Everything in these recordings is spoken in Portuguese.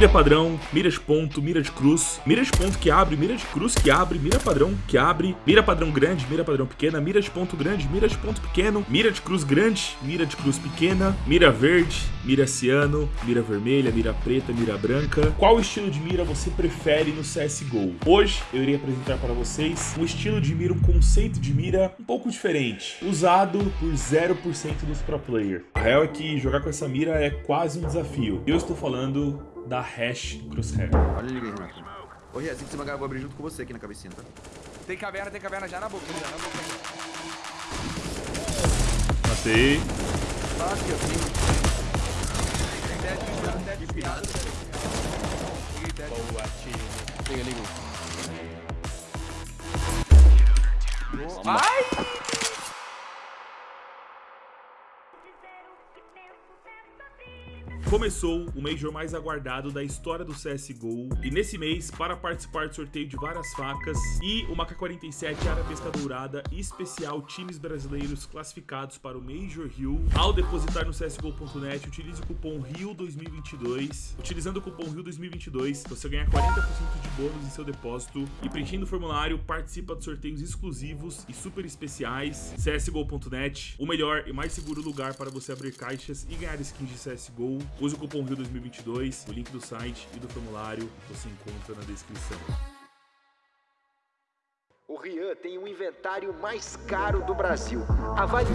Mira padrão, mira de ponto, mira de cruz, mira de ponto que abre, mira de cruz que abre, mira padrão que abre, mira padrão grande, mira padrão pequena, mira de ponto grande, mira de ponto pequeno, mira de cruz grande, mira de cruz pequena, mira verde, mira ciano, mira vermelha, mira preta, mira branca. Qual estilo de mira você prefere no CSGO? Hoje eu irei apresentar para vocês um estilo de mira, um conceito de mira um pouco diferente, usado por 0% dos pro player. A real é que jogar com essa mira é quase um desafio. Eu estou falando da Hash Crosshair. Olha ele aí, Renato. Ô, Ria, assim que você vai, eu vou abrir junto com você aqui na cabecinha, tá? Tem caverna, tem caverna já na boca, já na boca. Matei. Tá aqui, assim. Tem 10 de 10 de pirata. Peguei 10. Boa, time. Liga, liga. Ai! Começou o Major mais aguardado da história do CSGO e nesse mês, para participar do sorteio de várias facas e uma K-47 Arabesca Dourada especial times brasileiros classificados para o Major Rio, ao depositar no CSGO.net, utilize o cupom RIO2022. Utilizando o cupom RIO2022, você ganha 40% de bônus em seu depósito e preenchendo o formulário, participa de sorteios exclusivos e super especiais. CSGO.net, o melhor e mais seguro lugar para você abrir caixas e ganhar skins de CSGO. Use o cupom RIO2022, o link do site e do formulário você encontra na descrição. O Rian tem o inventário mais caro do Brasil. Avalie.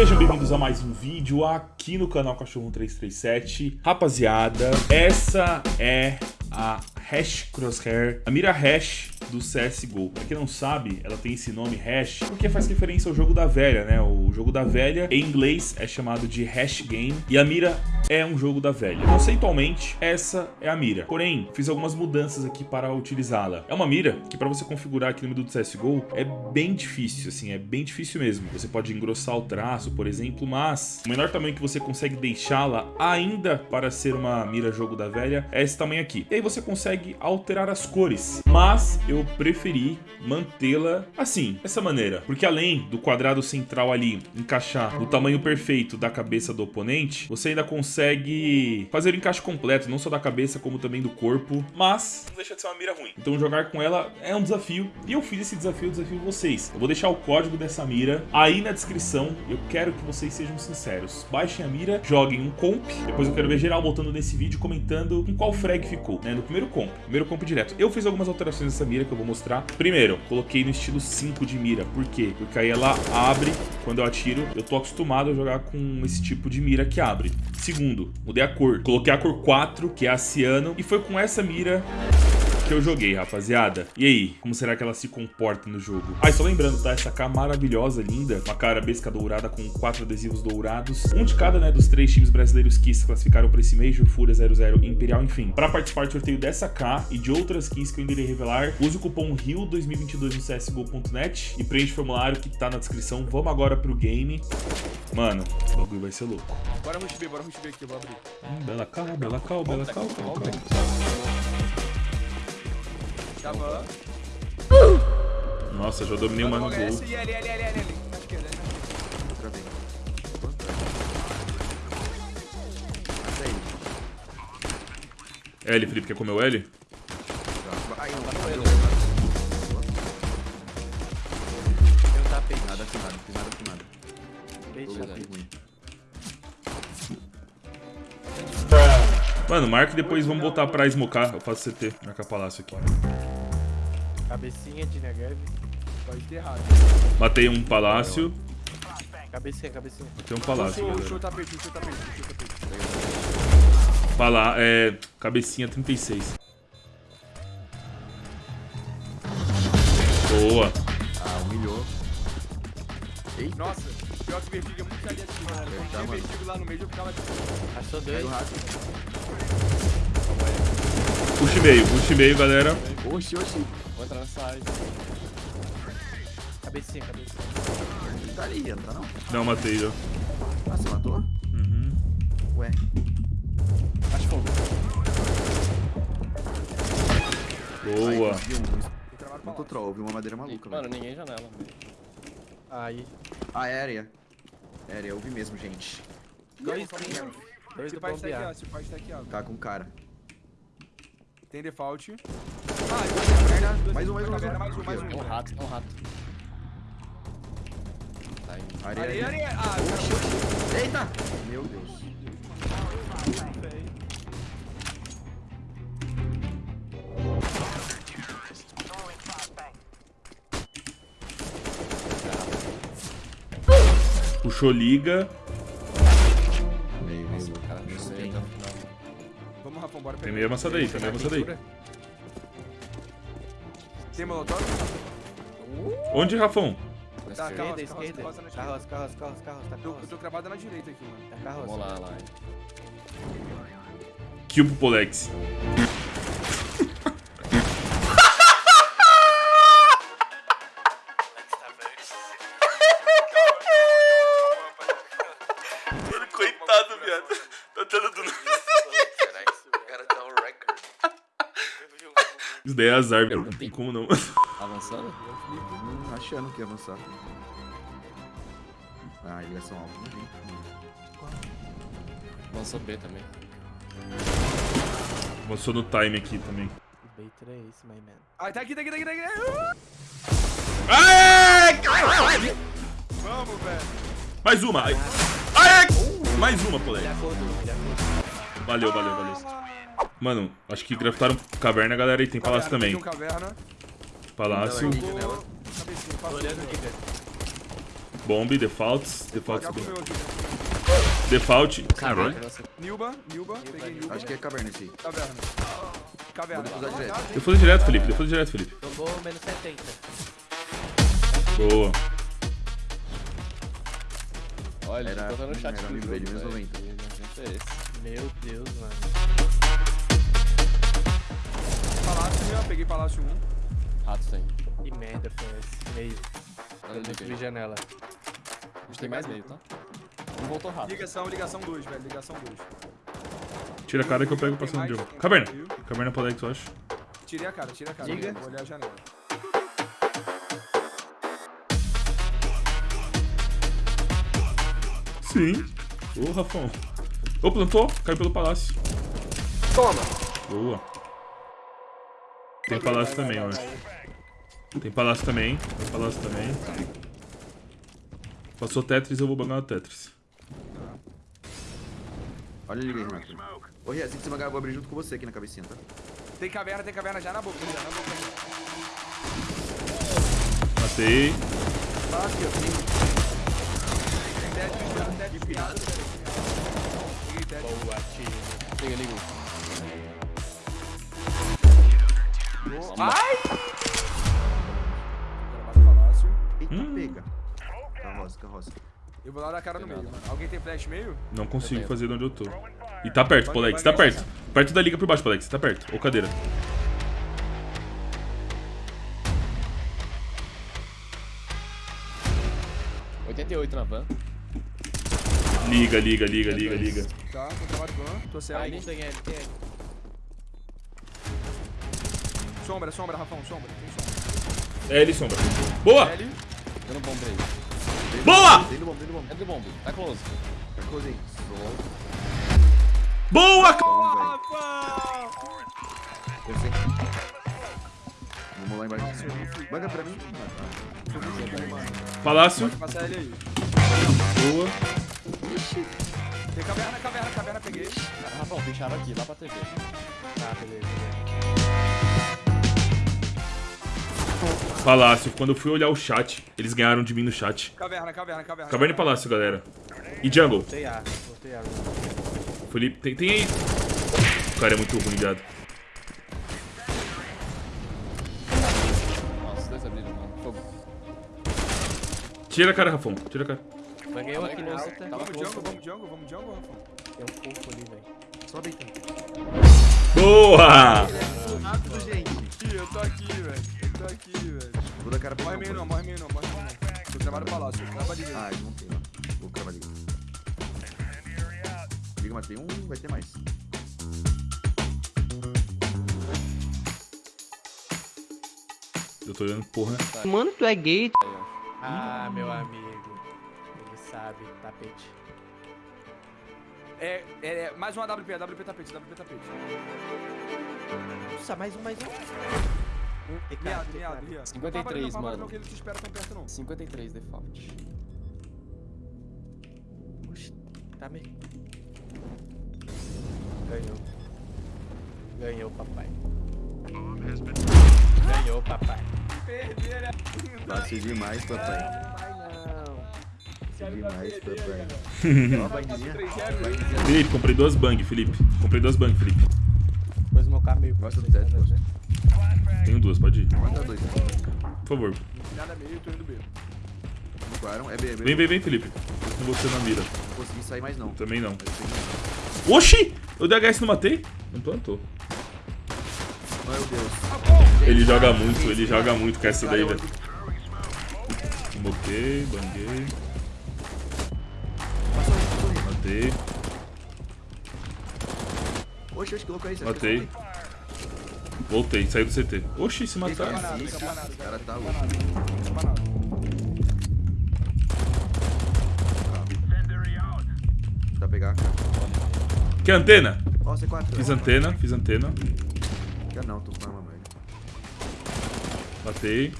Sejam bem-vindos a mais um vídeo aqui no canal Cachorro 337. Rapaziada, essa é a Hash Crosshair, a mira Hash do CSGO. Pra quem não sabe, ela tem esse nome Hash porque faz referência ao jogo da velha, né? O jogo da velha, em inglês, é chamado de Hash Game e a mira é um jogo da velha. Conceitualmente, essa é a mira. Porém, fiz algumas mudanças aqui para utilizá-la. É uma mira que para você configurar aqui no menu do CSGO é bem difícil, assim, é bem difícil mesmo. Você pode engrossar o traço, por exemplo, mas o menor tamanho que você consegue deixá-la ainda para ser uma mira jogo da velha é esse tamanho aqui. E aí você consegue alterar as cores, mas eu preferi mantê-la assim, dessa maneira, porque além do quadrado central ali encaixar no tamanho perfeito da cabeça do oponente, você ainda consegue fazer o encaixe completo, não só da cabeça como também do corpo, mas não deixa de ser uma mira ruim. Então jogar com ela é um desafio e eu fiz esse desafio, desafio vocês. Eu vou deixar o código dessa mira aí na descrição. Eu quero que vocês sejam sinceros. Baixem a mira, joguem um comp, depois eu quero ver geral voltando nesse vídeo comentando com qual frag ficou, né, no primeiro comp, primeiro comp direto. Eu fiz algumas alterações nessa mira que eu vou mostrar. Primeiro, coloquei no estilo 5 de mira. Por quê? Porque aí ela abre quando eu atiro. Eu tô acostumado a jogar com esse tipo de mira que abre. Segundo, mudei a cor. Coloquei a cor 4, que é a ciano. E foi com essa mira que eu joguei, rapaziada. E aí, como será que ela se comporta no jogo? Ah, e só lembrando, tá? Essa K maravilhosa, linda. Uma cara besca dourada com quatro adesivos dourados. Um de cada, né, dos três times brasileiros que se classificaram para esse Major, Fúria 00 Imperial, enfim. Para participar do sorteio dessa K e de outras keys que eu ainda irei revelar, use o cupom RIO2022 no CSGO.net e preenche o formulário que tá na descrição. Vamos agora pro game. Mano, o bagulho vai ser louco. Bora rush B, bora rush B aqui, eu vou abrir. Hum, bela cal, bela cal, bela cal, cal, cal. Tava. Nossa, já dominei uma no gol. L, L, L, L, L. Na esquerda, L na esquerda. Travei. Mata ele. L, Felipe, quer comer o L? Ai, não, tá. Tem um tapete. Nada filmado. Tapete, Jogo velho. ruim. Mano, marca e depois vamos voltar pra smocar. Eu faço CT, marcar palácio aqui. Cabecinha de Negev. Pode ter errado. Matei um palácio. Cabecinha, cabecinha. Matei um palácio, o galera. tapete, puxou o tapete, puxou o tapete. Palá é. Cabecinha 36. Boa. Ah, humilhou. Ei, Nossa, pior que vertigo é muito aliativo, mano. tá, Quando tinha vertigo lá no meio, eu ficava. Achou dois. Push meio, push meio, galera. Oxi, oxi. Vou entrar nessa área. Cabecinha, cabecinha. Tá ali, não tá não? Não, matei já. Ah, você matou? Uhum. Ué. Acho fogo. Boa. Muito lá. troll, eu vi uma madeira maluca, Mano, velho. ninguém janela. Aí. Ah, aérea. Aérea, eu vi mesmo, gente. Dois. Dois Esse do bombear. aqui, ó. Esse pai está aqui, ó. Tá com cara. Tem default. Ah, dois caverna. dois- Mais um, mais um, mais mais um. um, mais um. Tem um rato, tem um rato. Tá aí. Areia, Areia, areia. Ah, Eita! Meu Deus. Puxou liga. Tem meio avançado aí, tem meio avançado aí. Tem molotov? Onde, Rafão? Na Tá, esquerda. calma. Esquerda, na esquerda. Carroça, carroça, carroça, carroça. Tá Eu tô, eu tô cravado na direita aqui, mano. Tá carroça. Vamos lá, lá. Kill pro Polex. Coitado, viado. Tá tendo do O cara dá um record. Isso daí é azar, velho. Não tem como não. Avançando? Hum, achando que ia avançar. Ah, ligação alta, não vi. Avançou B também. Avançou no time aqui também. Baiter é esse, my man. Ah, tá aqui, tá aqui, tá aqui, tá aqui. Aê! Vamos, velho. Mais uma. Aê! Mais uma, acordou. Valeu, valeu, valeu. Mano, acho que graftaram caverna, galera, e tem palácio Caverna, também. tem um caverna. Palácio, Tem Vou... Cabecinha, Tô faço olhando aqui, velho. bomb, defaults, defaults, aqui. default. Caralho. Nilba, Nilba, peguei Nilba. Acho que é caverna esse aí. Caverna. Caverna. Vou direto. Eu fui direto, Felipe, eu fui direto, Felipe. Tomou menos 70. Boa. Olha, ele botou no chat era do amigo jogo, dele, menos velho. 90. Que gente é? Meu Deus, mano. Palácio, né? Peguei Palácio 1. Rato tem. Que merda foi esse. Meio. Eu ali, destruí janela. A gente tem mais meio, tá? Um voltou rato. Ligação, ligação 2, velho. Ligação 2. Tira a cara que eu pego passando de jogo. Caverna. Caverna Polex, eu acho. Tirei a cara, tirei a cara. Liga. Vou olhar a janela. Sim. Ô, Rafão. Ô, plantou. Caiu pelo palácio. Toma! Boa. Tem palácio também, eu acho. Tem palácio também. Tem palácio também. Passou Tetris, eu vou bangar o Tetris. Olha, aí, Renato. Ô, Ria, assim que você magar, eu vou abrir junto com você aqui na cabecinha, tá? Tem caverna, tem caverna já na boca. Já na boca. Matei. Aqui, ó. Tem dead, tem dead, piada. Peguei dead. Boa, tiro. Liga, liga. Ai! Eita, Hum. pega. Carroça, carroça. Eu vou lá dar cara no meio, mano. Alguém tem flash meio? Não consigo fazer de onde eu tô. E tá perto, Polex, tá perto. Perto da liga por baixo, Polex, tá perto. Ou cadeira. 88 na van. Liga, liga, liga, liga, liga. Tá, tô ban. Tô. Aí, tem ele, tem ele. Sombra, sombra, Rafão, sombra. Tem sombra. L sombra. Boa! L. Dando bomba aí. Boa! Dentro do bom, dentro do bom. Entra do bomb. Tá close. Tá close aí. Boa! Sei. Vamos lá embaixo. Baga pra mim. Palácio. Pode passar ele aí. Boa. Tem caverna, caverna, caverna, peguei. Ah, Rafão, fecharam aqui, lá pra TV. Tá, beleza, beleza. Palácio. Quando eu fui olhar o chat, eles ganharam de mim no chat. Caverna, caverna, caverna. Caverna e Palácio, galera. E Jungle. Botei A, botei A. Felipe, tem, tem aí. O cara é muito ruim, viado. Nossa, os dois abriram, mano. Fogo. Tira a cara, Rafão. Tira a cara. Banguei um aqui na alta. Tava Vamos jungle, vamos jungle, vamos jungle, Rafão. Tem um corpo ali, velho. Sobe então. Boa! Rápido, gente. Eu tô aqui, velho. Eu tô aqui, velho. Dar cara pra Morre meio não, morre meio não, morre meio não. Tô travado palácio, trava ali. Ah, eles não tem, ó. Vou cravar liga. Liga, matei um, vai ter mais. Eu tô olhando, porra. Mano, tu é gay. Ah, meu amigo. Ele sabe, tapete. É, é, é, mais um AWP, AWP tapete, AWP tapete. Nossa, mais um, mais um. TK, Miado, TK. miado, miado. 53, não, mano. Não, que ele te espera tão perto, não. 53 default. Oxi, tá me... Ganhou. Ganhou, papai. Ganhou, papai. Perder é Fácil demais, papai. Fácil demais, papai. Ó, a banguinha. 3-0. Banguinha. Felipe, comprei duas bang, Felipe. Comprei duas bang, Felipe. Depois meu caminho. pra Gosta do vocês, teto, né? Tenho duas, pode ir. Manda dois. Por favor. Nada meio, tô indo B. É B, é B. Vem, vem, vem, Felipe. Tô com você na mira. Não consegui sair mais, não. Também não. Mas eu Oxi! Eu DHS não matei? Não plantou. Meu Deus. Ele joga muito, ele joga muito com essa daí, eu- velho. Moquei, banguei, matei, Oxe, oxe, que louco é isso? matei. Voltei, saí do CT. Oxi, se mataram. Campanado, cara tá louco. Dá pra pegar. Quer antena? Ó, C4. Fiz antena, fiz antena. Quer não, tô com arma merda. Matei.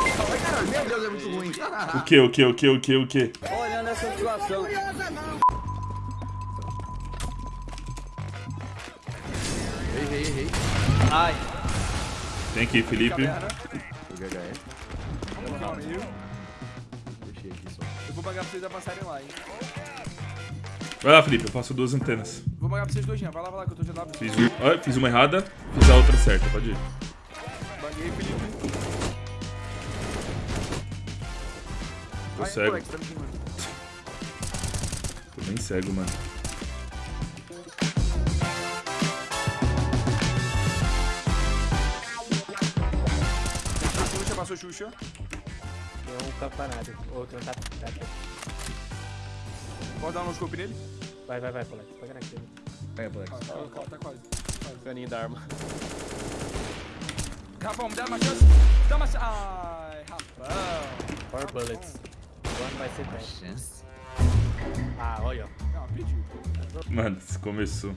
Ai, caralho, meu Deus, é muito ruim. O que, o que, o que, o que, o que? Olhando essa situação. Errei, errei. Ai. Tem aqui, Felipe. Caverna. Joguei HS. Vamos calma aí. Deixei aqui só. Eu vou pagar pra vocês avançarem lá, hein. Vai lá, Felipe, eu faço duas antenas. Vou pagar pra vocês dois, Jean. Vai lá, vai lá, que eu tô de AW. Fiz, um, ó, fiz uma errada, fiz a outra certa, pode ir. Banguei, Felipe. Tô Vai, cego, moleque, tá tô bem cego, mano. Xuxa, passou Xuxa. Tem um campanado. Outro tá tapete. Pode dar um scope nele? Vai, vai, vai, Polex. Pega naquele. Pega, moleque. Tá, tá, tá quase. Caninho da arma. Rapão, me dá uma chance. Dá uma chance. Ai, rapão. Four bullets. One vai ser 10. Chance. Ah, olha, ó. Não, pediu. Mano, começou.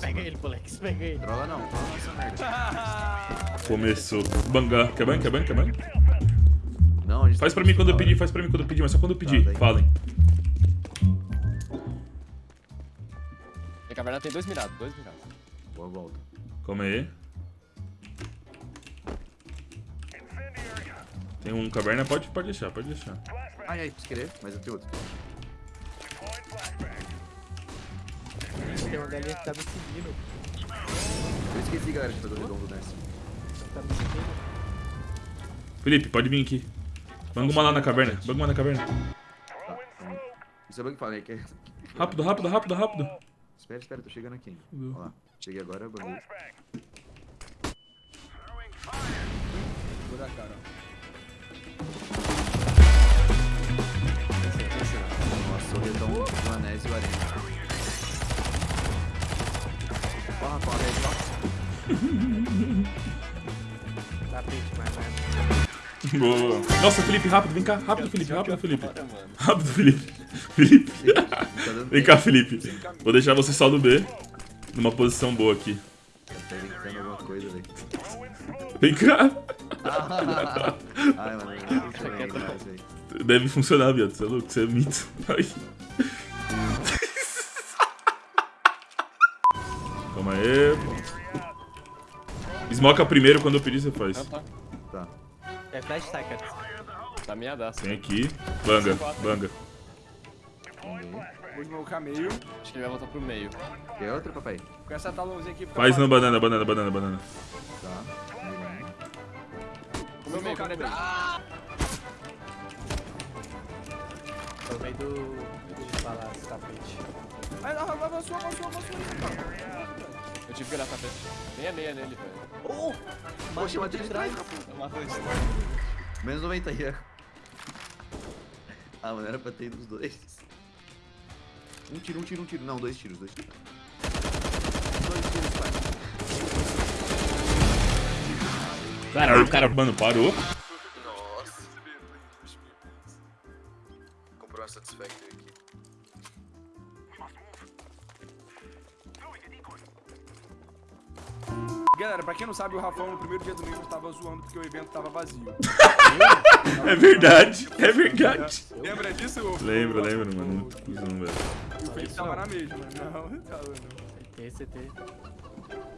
Pega ele, Polex. Pega ele. Trola não, trola essa merda. Começou. Banga. Quer banho? Quer banho? Quer banho? Não, a gente Faz tá pra mim quando eu pedir, faz pra mim quando eu pedir, mas só quando eu pedir. daí. Falem. E a caverna tem dois mirados, dois mirados. Boa volta. Calma aí. Tem um caverna, pode, pode deixar, pode deixar. Ai, ai, se querer, mas eu tenho outro. Tem uma galinha que tá me seguindo. Eu esqueci, galera, de fazer o redondo nessa. Tá me seguindo. Felipe, pode vir aqui. Banga uma lá na caverna. Banga uma na caverna. Tá, então, Isso é que falei, que é... Rápido, rápido, rápido, rápido. Espera, espera, tô chegando aqui. Olha lá. Cheguei agora, banguei. Vou dar cara. Nossa, o redão do Anés e o Arena. Ó. Tapete, mas. Boa. Nossa, Felipe, rápido, vem cá. Rápido, Felipe, rápido, Felipe. Rápido, Felipe. Felipe. Tá Vem cá, Felipe. Vou deixar você só do B. Numa posição boa aqui. Tá. Vem cá. Deve funcionar, viado. Você é louco? Você é mito. Smoca primeiro, quando eu pedir, você faz. Não, tá. Tá. É flash ticket. Tá meadaço. Tem aqui. Banga, banga. Vou desmocar meio. Acho que ele vai voltar pro meio. Quer outra, papai? Com essa talãozinha aqui. Faz na banana, banana, banana, banana. Tá. Banguei. Comeu meio, meio. Tô no meio do. do palácio, tapete. Ai, não, avançou, avançou, avançou. Eu tive que olhar tapete. Nem a meia nele, velho. Poxa, eu matei de trás. Eu mato ele. Menos 90 aí. Ah, mano, era pra ter ido os dois. Um tiro, um tiro, um tiro. Não, dois tiros, dois tiros. dois tiros, pai. Caralho, o cara, mano, parou. Galera, pra quem não sabe, o Rafão no primeiro dia do mês tava zoando porque o evento tava vazio. É verdade, é verdade. Lembra disso? ô? Lembro, lembro, mano. Muito cuzão, velho. O Felipe tava na mesma. Não, tava não. CT, CT.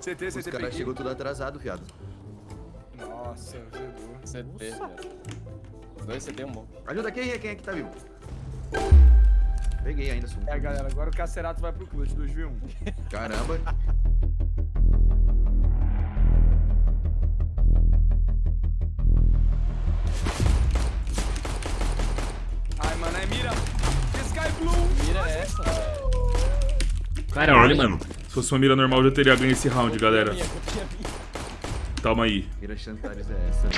CT, Os CT, caras peguei. chegou tudo atrasado, viado. Nossa, zerou. CT, velho. Os dois CT é um bom. Ajuda quem é? Quem é que tá vivo? Peguei ainda, sum. É, galera, agora o Cacerato vai pro clutch 2v1. Caramba. Caralho, mano. Se fosse uma mira normal, eu já teria ganho esse round, galera. Calma aí. Mira Chantares é essa.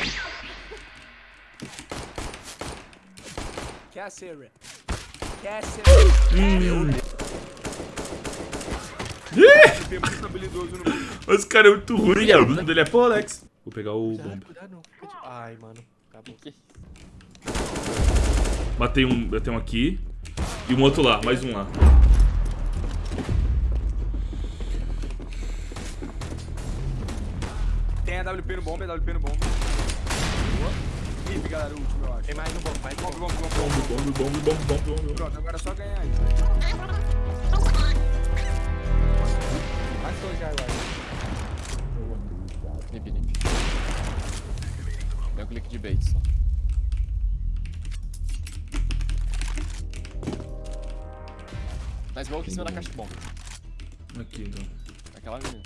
Habilidoso no meio. Esse cara é muito ruim. O nome dele é Paul Alex. Vou pegar o Cuidado, bomb. cuidado não. Fica de- Ai, mano. Acabou. Matei um, batei um aqui. E um outro lá, mais um lá. Tem a WP no bomb, a WP no bomb. Hip, galera, o último, eu acho. Tem mais no bom, mais no Bomb, bom. bomb, bomb, bomb. Bomb, bomb, bomb, bomb, bomb, bomb. Pronto, agora é só ganhar aí. Passou já agora. Nip, nip. Deu um clique de bait só. Na smoke em cima da caixa de bomba. Aqui, então. Aquela menina.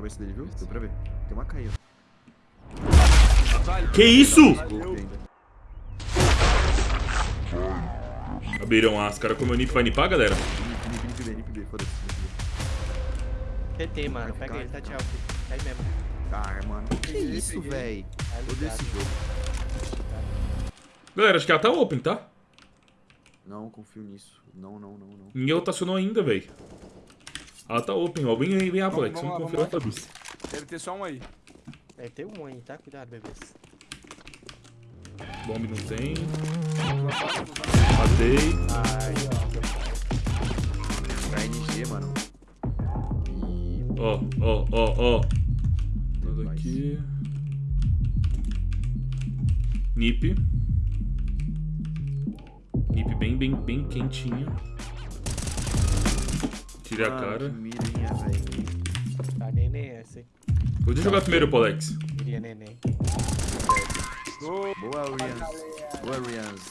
Cabeça dele, viu? Deu pra ver. Tem uma caída. Que isso? Abriram as cara como o Nip vai nipar, galera? Nip, nip, nip nip foda-se. nip B. CT, mano. Pega ele, tá de alto. É aí mesmo. Ah, mano. Que isso, véi? Tá Odeio esse jogo. Galera, acho que ela tá open, tá? Não confio nisso. Não, não, não, não. Ninguém rotacionou ainda, velho. Ela tá open, ó. Vem aí, vem, Alex. vamos Vamos conferir a vamos Fabrício. Deve ter só um aí. Deve ter um aí, tá? Cuidado, bebês. Bomb não tem. Matei. Ai, Pra NG, mano. Ó, ó, ó, ó. Nada aqui. Nip. Nip bem, bem, bem quentinho. Tirei a Mano, cara. Que mirinha, velho. ó. Tá neném essa, hein? Vou jogar primeiro, Polex. Queria neném. Boa, Rians. Boa, Rians.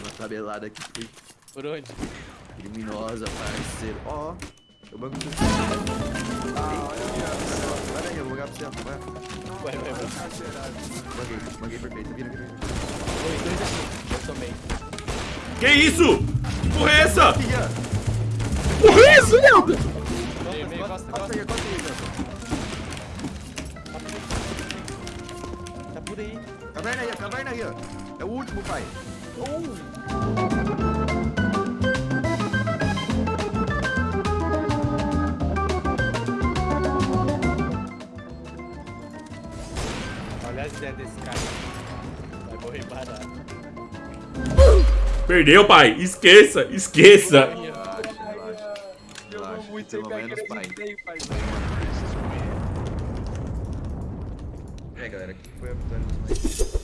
Uma tabelada que foi Por onde? criminosa, parceiro. Ó, eu banco pro ah, olha aí, Vai daí, eu vou jogar pro centro, vai. Vai, vai, vai. Banguei, banguei perfeito. Vira, vira, vira. Dois, dois aqui. Eu também. Que isso? Que porra é essa? Que porra é essa, aí, aí, Jota. Tá por aí. Caverna aí, caverna aí, ó. É o último, pai. Olha as ideias desse cara. Vai morrer barato. Perdeu, pai. Esqueça, esqueça. Relaxa, relaxa. Relaxa, pelo menos, pai. É, galera, aqui foi a vitória dos.